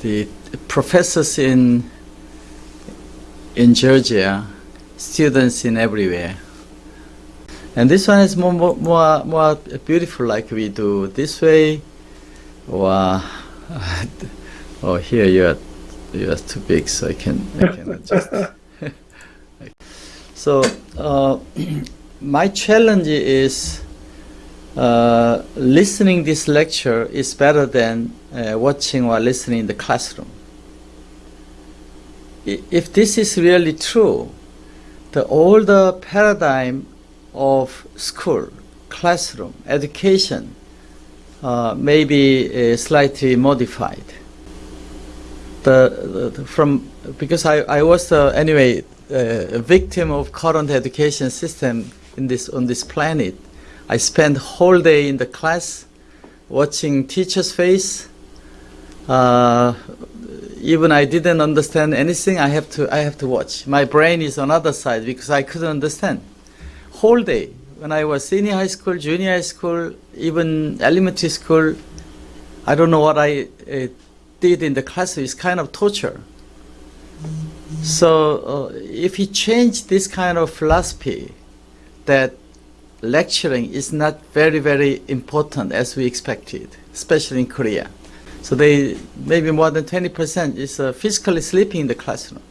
the professors in in Georgia, students in everywhere. And this one is more, more, more, more beautiful like we do this way. Wow. oh, here you are, you are too big, so I can, I can adjust. so, uh, my challenge is uh, listening this lecture is better than uh, watching or listening in the classroom. If this is really true, the older paradigm of school, classroom, education uh, may be uh, slightly modified. The, the from because I, I was uh, anyway a victim of current education system in this on this planet. I spent whole day in the class watching teacher's face. Uh, even I didn't understand anything. I have to I have to watch. My brain is on other side because I couldn't understand. Whole day when I was senior high school, junior high school, even elementary school. I don't know what I uh, did in the class. It's kind of torture. So uh, if you change this kind of philosophy, that lecturing is not very very important as we expected, especially in Korea. So they maybe more than 20% is uh, physically sleeping in the classroom.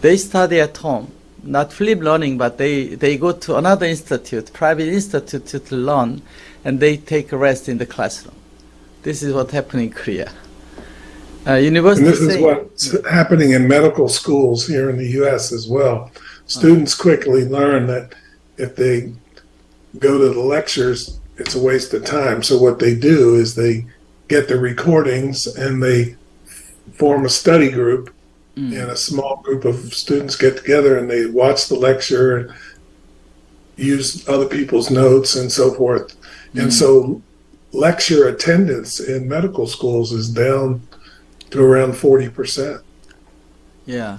They study at home, not flip learning, but they, they go to another institute, private institute to, to learn, and they take a rest in the classroom. This is what happened in Korea. Uh, university And this is what's happening in medical schools here in the US as well. Students quickly learn that if they go to the lectures, it's a waste of time. So what they do is they get the recordings and they form a study group Mm. and a small group of students get together and they watch the lecture and use other people's notes and so forth. And so lecture attendance in medical schools is down to around 40%. Yeah,